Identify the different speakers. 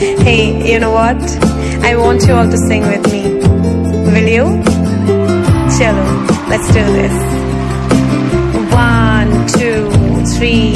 Speaker 1: Hey, you know what? I want you all to sing with me. Will you? Chalo, let's do this. One, two, three.